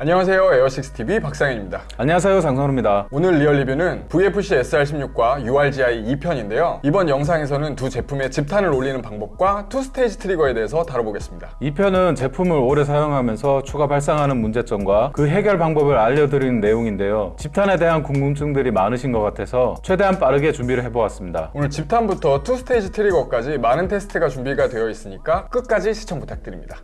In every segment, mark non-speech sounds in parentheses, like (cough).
안녕하세요. 에어식스TV 박상현입니다. 안녕하세요. 장선우입니다. 오늘 real 리뷰는 VFC SR16과 URGI 2편인데요. 이번 영상에서는 두 제품의 집탄을 올리는 방법과 two stage trigger에 대해서 다뤄보겠습니다. 이 편은 제품을 오래 사용하면서 추가 발생하는 문제점과 그 해결 방법을 알려드리는 내용인데요. 집탄에 대한 궁금증들이 많으신 것 같아서 최대한 빠르게 준비를 해보았습니다. 오늘 집탄부터 two stage trigger까지 많은 테스트가 준비가 되어 있으니까 끝까지 시청 부탁드립니다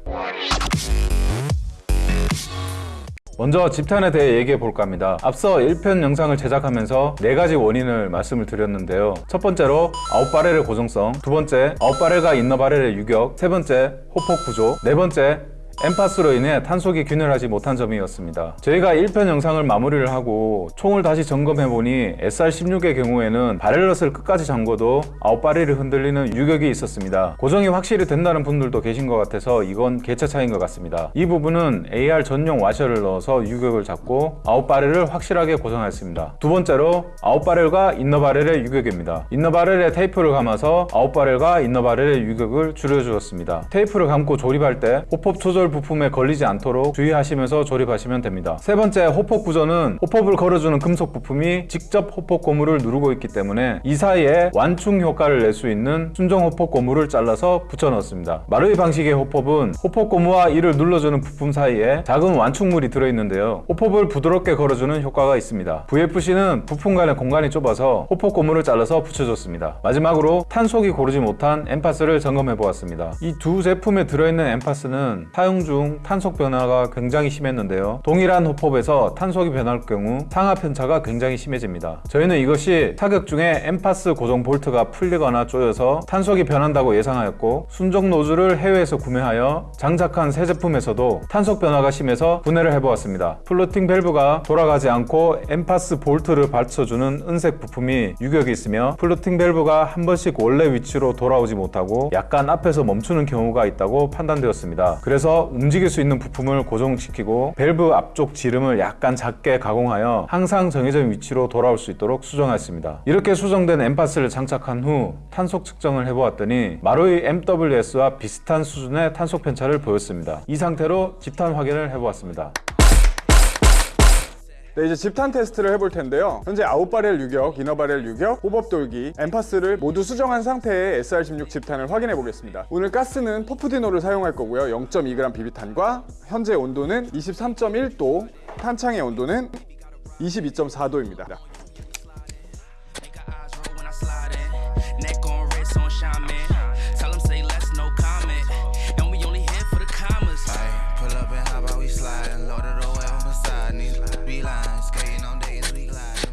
먼저 집탄에 대해 얘기해 볼까 합니다. 앞서 1편 영상을 제작하면서 4가지 원인을 말씀을 드렸는데요. 첫 번째로 아웃바렐의 고정성 두 번째 아웃바렐과 인너바렐의 유격 세 번째 hop-up 구조 네 번째 NPAS로 인해 탄속이 균일하지 못한 점이었습니다. 저희가 1편 영상을 마무리를 하고 총을 다시 점검해보니 SR16의 경우에는 barrel nut을 끝까지 잠궈도 아웃바렐이 흔들리는 유격이 있었습니다. 고정이 확실히 된다는 분들도 계신 것 같아서 이건 개체 차이인 것 같습니다. 이 부분은 AR 전용 와셔를 넣어서 유격을 잡고 아웃바렐을 확실하게 고정했습니다. 두 번째로 아웃바렐과 인너바렐의 유격입니다. inner barrel에 테이프를 감아서 아웃바렐과 인너바렐의 유격을 줄여주었습니다. 테이프를 감고 조립할 때 hop-up 조절 부품에 걸리지 않도록 주의하시면서 조립하시면 됩니다. 세 번째 hop-up 구조는 hop-up을 걸어주는 금속 부품이 직접 hop-up 고무를 누르고 있기 때문에 이 사이에 완충 효과를 낼 수 있는 순정 hop-up 고무를 잘라서 붙여 넣었습니다. 마루이 방식의 hop-up은 hop-up 고무와 이를 눌러주는 부품 사이에 작은 완충물이 들어있는데요. hop-up을 부드럽게 걸어주는 효과가 있습니다. VFC는 부품 간의 공간이 좁아서 hop-up 고무를 잘라서 붙여줬습니다. 마지막으로 탄속이 고르지 못한 NPAS를 점검해 보았습니다. 이 두 제품에 들어있는 NPAS는 사용 중 탄속 변화가 굉장히 심했는데요. 동일한 hop-up에서 탄속이 변할 경우 상하 편차가 굉장히 심해집니다. 저희는 이것이 타격 중에 NPAS 고정 볼트가 풀리거나 쪼여서 탄속이 변한다고 예상하였고 순정 노즐을 해외에서 구매하여 장착한 새 제품에서도 탄속 변화가 심해서 분해를 해보았습니다. floating 밸브가 돌아가지 않고 NPAS 볼트를 받쳐주는 은색 부품이 유격이 있으며 floating 밸브가 한 번씩 원래 위치로 돌아오지 못하고 약간 앞에서 멈추는 경우가 있다고 판단되었습니다. 그래서 움직일 수 있는 부품을 고정시키고 밸브 앞쪽 지름을 약간 작게 가공하여 항상 정해진 위치로 돌아올 수 있도록 수정했습니다. 이렇게 수정된 NPAS를 장착한 후 탄속 측정을 해보았더니 마루이 MWS와 비슷한 수준의 탄속 편차를 보였습니다. 이 상태로 집탄 확인을 해보았습니다. 네 이제 집탄 테스트를 해볼 텐데요. 현재 아웃바렐 유격, 이너바렐 유격, 호법 돌기, 엠파스를 모두 수정한 상태의 SR16 집탄을 확인해 보겠습니다. 오늘 가스는 퍼프디노를 사용할 거고요. 0.2g 비비탄과 현재 온도는 23.1도 탄창의 온도는 22.4도입니다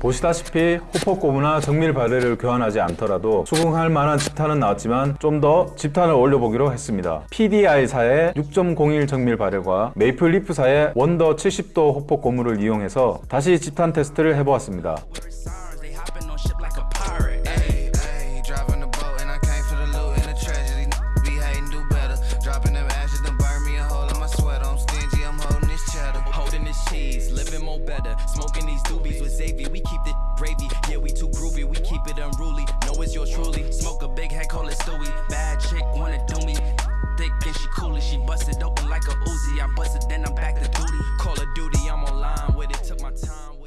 보시다시피 호폭 고무나 정밀 바렐을 교환하지 않더라도 수긍할 만한 집탄은 나왔지만 좀 더 집탄을 올려보기로 했습니다. PDI사의 6.01 정밀 바렐과 메이플리프사의 원더 70도 호폭 고무를 이용해서 다시 집탄 테스트를 해보았습니다. Smoke a big head, call it Stewie. Bad chick wanna do me. Thick and she cool she busted open like a Uzi. I busted, then I'm back to duty. Call of Duty, I'm online with it. Took my time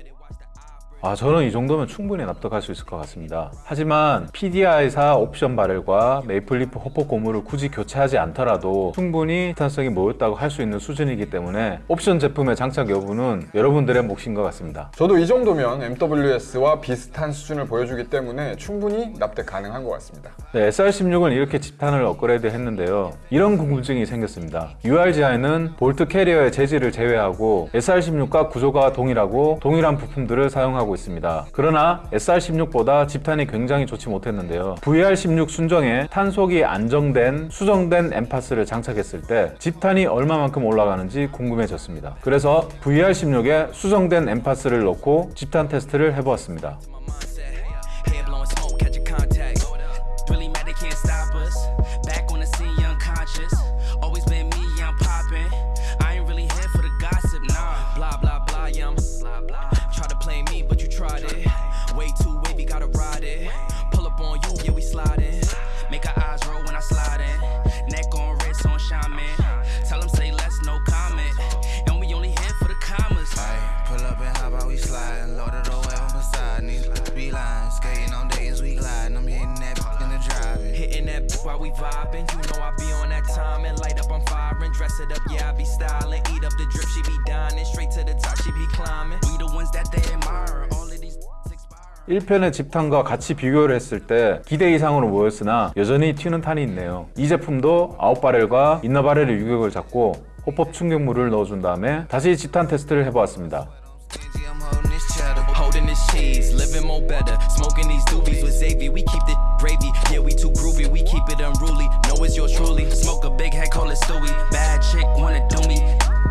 아, 저는 이 정도면 충분히 납득할 수 있을 것 같습니다. 하지만 PDI사 옵션 barrel과 Maple Leaf hop-up 고무를 굳이 교체하지 않더라도 충분히 탄성이 모였다고 할 수 있는 수준이기 때문에 옵션 제품의 장착 여부는 여러분들의 몫인 것 같습니다. 저도 이 정도면 MWS와 비슷한 수준을 보여주기 때문에 충분히 납득 가능한 것 같습니다 네, SR16은 이렇게 집탄을 업그레이드 했는데요. 이런 궁금증이 생겼습니다. URGI는 볼트 캐리어의 재질을 제외하고 SR16과 구조가 동일하고 동일한 부품들을 사용하고 있습니다. 그러나 SR16보다 집탄이 굉장히 좋지 못했는데요. VR16 순정에 탄속이 안정된 수정된 NPAS를 장착했을 때 집탄이 얼마만큼 올라가는지 궁금해졌습니다. 그래서 VR16에 수정된 NPAS를 넣고 집탄 테스트를 해보았습니다. We vibing. You know I be on that time and light up, I'm firing. Dress it up, yeah, I be styling. Eat up the drip, she be dining. Straight to the top, she be climbing. We the ones that they admire. All of these expire. 1편의 집탄과 같이 비교를 했을 때 기대 이상으로 보였으나 여전히 튀는 탄이 있네요. 이 제품도 아웃바렐과 인너바렐의 유격을 잡고 호법 충격물을 넣어준 다음에 다시 집탄 테스트를 해보았습니다. Living more better. Smoking these doobies with Xavier. We keep the gravy. Yeah, we too groovy. We keep it unruly. Know it's yours truly. Smoke a big head, call it Stewie. Bad chick wanna do me.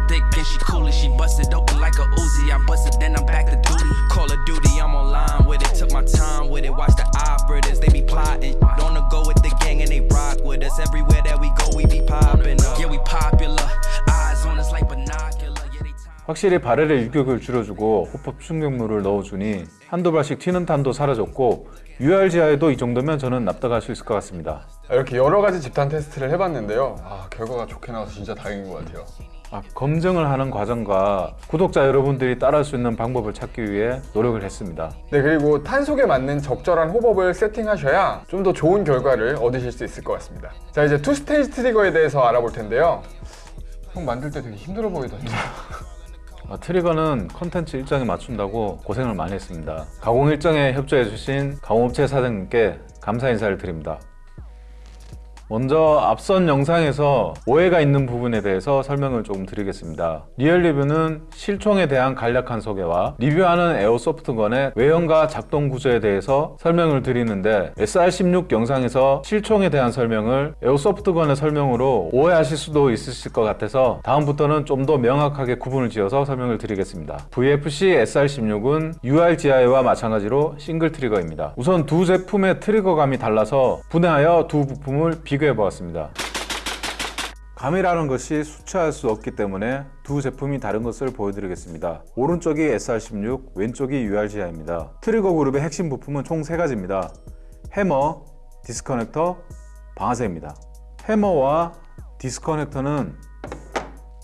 Thick and she cool she busted open like a Uzi. I busted, then I'm back to duty. Call of Duty, I'm online with it. Took my time with it. Watch the operators, they be plotting. On the go 확실히 바렐의 유격을 줄여주고 호법 충격물을 넣어주니 한두 발씩 튀는 탄도 사라졌고 URGI에도 이 정도면 저는 납득할 수 있을 것 같습니다. 이렇게 여러 가지 집단 테스트를 해봤는데요. 아, 결과가 좋게 나와서 진짜 다행인 것 같아요. 아, 검증을 하는 과정과 구독자 여러분들이 따라할 수 있는 방법을 찾기 위해 노력을 했습니다. 네, 그리고 탄속에 맞는 적절한 hop-up을 세팅하셔야 좀 더 좋은 결과를 얻으실 수 있을 것 같습니다. 자, 이제 two stage 트리거에 대해서 알아볼 텐데요. 형 만들 때 되게 힘들어 보이던데. (laughs) 아, 트리거는 컨텐츠 일정에 맞춘다고 고생을 많이 했습니다. 가공 일정에 협조해 주신 가공업체 사장님께 감사 인사를 드립니다. 먼저 앞선 영상에서 오해가 있는 부분에 대해서 설명을 조금 드리겠습니다. 리얼 리뷰는 실총에 대한 간략한 소개와 리뷰하는 airsoft gun의 외형과 작동 구조에 대해서 설명을 드리는데 SR16 영상에서 실총에 대한 설명을 airsoft gun의 설명으로 오해하실 수도 있으실 것 같아서 다음부터는 좀 더 명확하게 구분을 지어서 설명을 드리겠습니다. VFC SR16은 URGI와 마찬가지로 싱글 트리거입니다. 우선 두 제품의 트리거감이 달라서 분해하여 두 부품을 비교 해 보았습니다. 감이라는 것이 수치할 수 없기 때문에 두 제품이 다른 것을 보여드리겠습니다. 오른쪽이 SR16, 왼쪽이 URGI입니다. 트리거 그룹의 핵심 부품은 총 세 가지입니다. 해머, disconnector, 방아쇠입니다. 해머와 disconnector는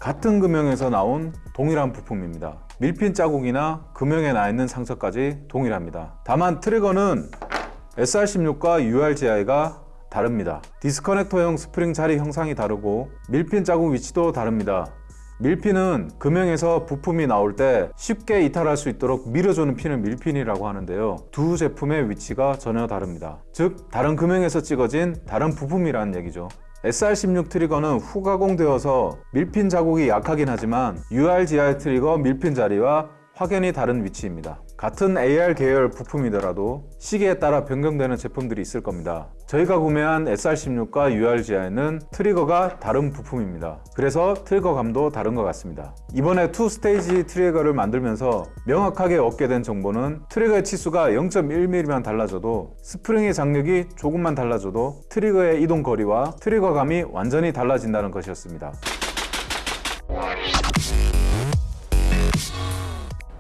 같은 금형에서 나온 동일한 부품입니다. 밀핀 자국이나 금형에 나 있는 상처까지 동일합니다. 다만 트리거는 SR16과 URGI가 다릅니다. disconnector용 스프링 자리 형상이 다르고 밀핀 자국 위치도 다릅니다. 밀핀은 금형에서 부품이 나올 때 쉽게 이탈할 수 있도록 밀어주는 핀을 밀핀이라고 하는데요. 두 제품의 위치가 전혀 다릅니다. 즉, 다른 금형에서 찍어진 다른 부품이라는 얘기죠. SR16 트리거는 후가공되어서 밀핀 자국이 약하긴 하지만 URGI 트리거 밀핀 자리와 확연히 다른 위치입니다. 같은 AR 계열 부품이더라도 시기에 따라 변경되는 제품들이 있을 겁니다. 저희가 구매한 SR16과 URGI는 트리거가 다른 부품입니다. 그래서 트리거감도 다른 것 같습니다. 이번에 two stage 트리거를 만들면서 명확하게 얻게 된 정보는 트리거의 치수가 0.1mm만 달라져도 스프링의 장력이 조금만 달라져도 트리거의 이동 거리와 트리거감이 완전히 달라진다는 것이었습니다.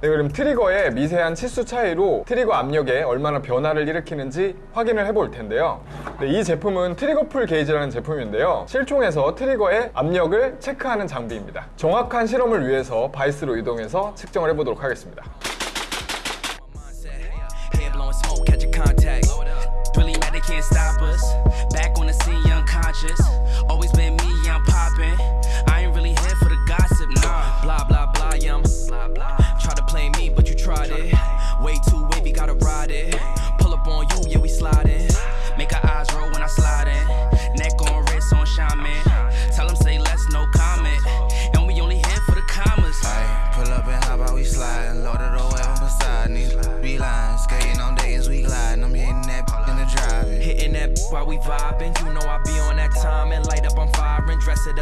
네, 그럼 트리거의 미세한 치수 차이로 트리거 압력에 얼마나 변화를 일으키는지 확인을 해볼 텐데요. 네, 이 제품은 trigger pull gauge라는 제품인데요. 실총에서 트리거의 압력을 체크하는 장비입니다. 정확한 실험을 위해서 바이스로 이동해서 측정을 해보도록 하겠습니다.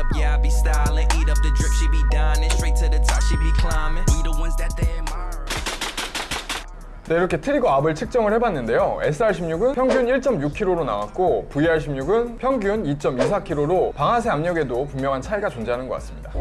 Up, yeah, I be styling. Eat up the drip, she be dining. Straight to the top, she be climbing. We the ones that they admire. 네, 이렇게 트리거 압을 측정을 해봤는데요. SR16은 평균 1.6kg로 나왔고 VR16은 평균 2.24kg로 방아쇠 압력에도 분명한 차이가 존재하는 것 같습니다.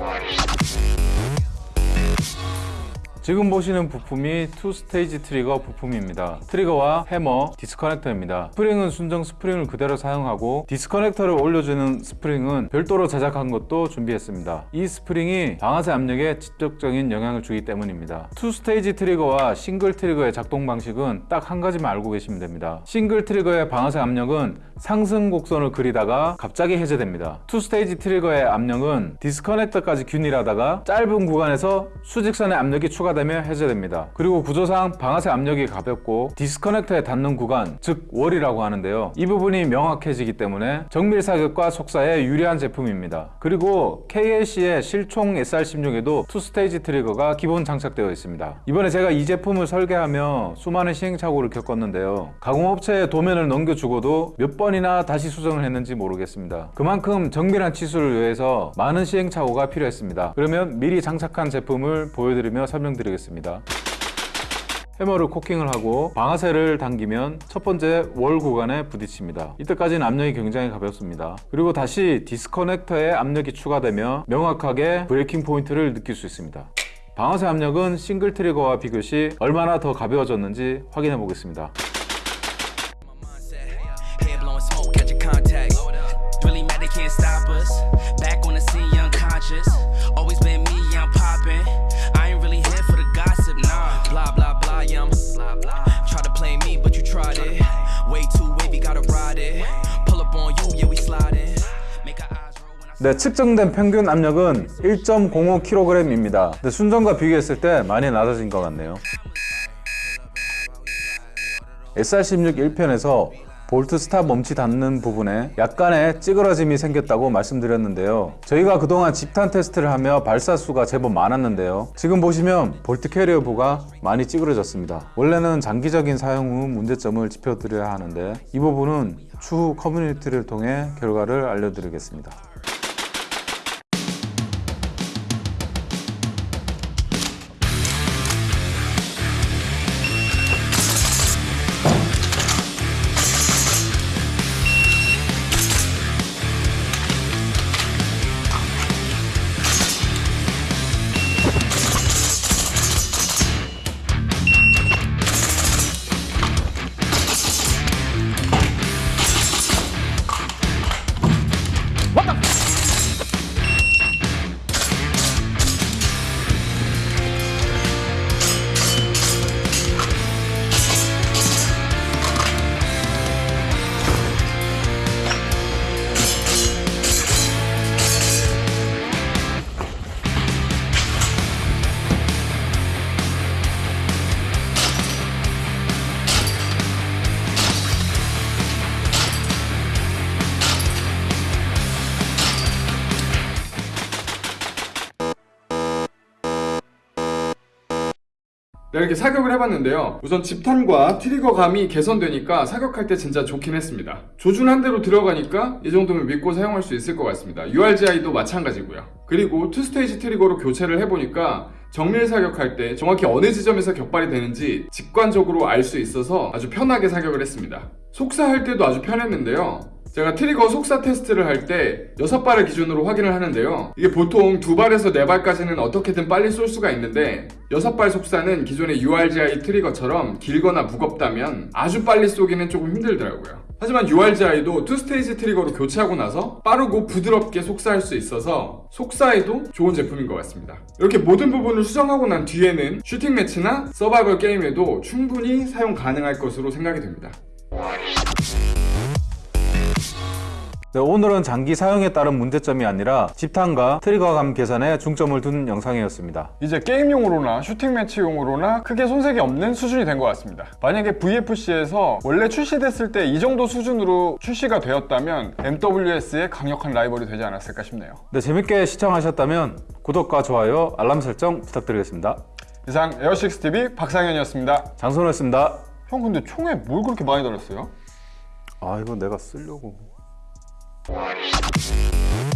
지금 보시는 부품이 two stage 트리거 부품입니다. 트리거와 해머, disconnector입니다. 스프링은 순정 스프링을 그대로 사용하고 disconnector를 올려주는 스프링은 별도로 제작한 것도 준비했습니다. 이 스프링이 방아쇠 압력에 직접적인 영향을 주기 때문입니다. two stage 트리거와 싱글 트리거의 작동 방식은 딱 한 가지만 알고 계시면 됩니다. 싱글 트리거의 방아쇠 압력은 상승 곡선을 그리다가 갑자기 해제됩니다. two stage 트리거의 압력은 disconnector까지 균일하다가 짧은 구간에서 수직선의 압력이 추가 되며 해제됩니다. 그리고 구조상 방아쇠 압력이 가볍고 disconnector에 닿는 구간, 즉 wall이라고 하는데요. 이 부분이 명확해지기 때문에 정밀 사격과 속사에 유리한 제품입니다. 그리고 KAC의 실총 SR16에도 two stage 트리거가 기본 장착되어 있습니다. 이번에 제가 이 제품을 설계하며 수많은 시행착오를 겪었는데요. 가공업체에 도면을 넘겨주고도 몇 번이나 다시 수정을 했는지 모르겠습니다. 그만큼 정밀한 치수를 위해서 많은 시행착오가 필요했습니다. 그러면 미리 장착한 제품을 보여드리며 설명드리겠습니다. 해머를 cocking을 하고 방아쇠를 당기면 첫 번째 wall 구간에 부딪힙니다. 이때까지는 압력이 굉장히 가볍습니다. 그리고 다시 disconnector에 압력이 추가되며 명확하게 breaking point를 느낄 수 있습니다. 방아쇠 압력은 single trigger와 비교시 얼마나 더 가벼워졌는지 확인해 보겠습니다. 네, 측정된 평균 압력은 1.05kg입니다. 근데 순정과 비교했을 때 많이 낮아진 것 같네요. SR16 1편에서 bolt stop 멈치 닿는 부분에 약간의 찌그러짐이 생겼다고 말씀드렸는데요. 저희가 그동안 집탄 테스트를 하며 발사수가 제법 많았는데요. 지금 보시면 bolt carrier 부가 많이 찌그러졌습니다. 원래는 장기적인 사용 후 문제점을 짚어드려야 하는데 이 부분은 추후 커뮤니티를 통해 결과를 알려드리겠습니다. 이렇게 사격을 해봤는데요. 우선 집탄과 trigger감이 개선되니까 사격할 때 진짜 좋긴 했습니다. 조준한 대로 들어가니까 이 정도면 믿고 사용할 수 있을 것 같습니다. URGI도 마찬가지고요. 그리고 two-stage trigger로 교체를 해보니까 정밀 사격할 때 정확히 어느 지점에서 격발이 되는지 직관적으로 알 수 있어서 아주 편하게 사격을 했습니다. 속사할 때도 아주 편했는데요. 제가 trigger 속사 테스트를 할 때 6발을 기준으로 확인을 하는데요. 이게 보통 2발에서 4발까지는 어떻게든 빨리 쏠 수가 있는데 6발 속사는 기존의 URGI 트리거처럼 길거나 무겁다면 아주 빨리 쏘기는 조금 힘들더라고요. 하지만 URGI도 two-stage trigger로 교체하고 나서 빠르고 부드럽게 속사할 수 있어서 속사에도 좋은 제품인 것 같습니다. 이렇게 모든 부분을 수정하고 난 뒤에는 shooting match나 서바이벌 게임에도 충분히 사용 가능할 것으로 생각이 됩니다. 네, 오늘은 장기 사용에 따른 문제점이 아니라 집탄과 trigger감 개선에 중점을 둔 영상이었습니다. 이제 게임용으로나 shooting match용으로나 크게 손색이 없는 수준이 된 것 같습니다. 만약에 VFC에서 원래 출시됐을 때 이 정도 수준으로 출시가 되었다면 MWS의 강력한 라이벌이 되지 않았을까 싶네요. 네, 재밌게 시청하셨다면 구독과 좋아요, 알람 설정 부탁드리겠습니다. 이상 에어식스TV 박상현이었습니다. 장선호였습니다. 형 근데 총에 뭘 그렇게 많이 달았어요? 아, 이거 내가 쓰려고. Thank you.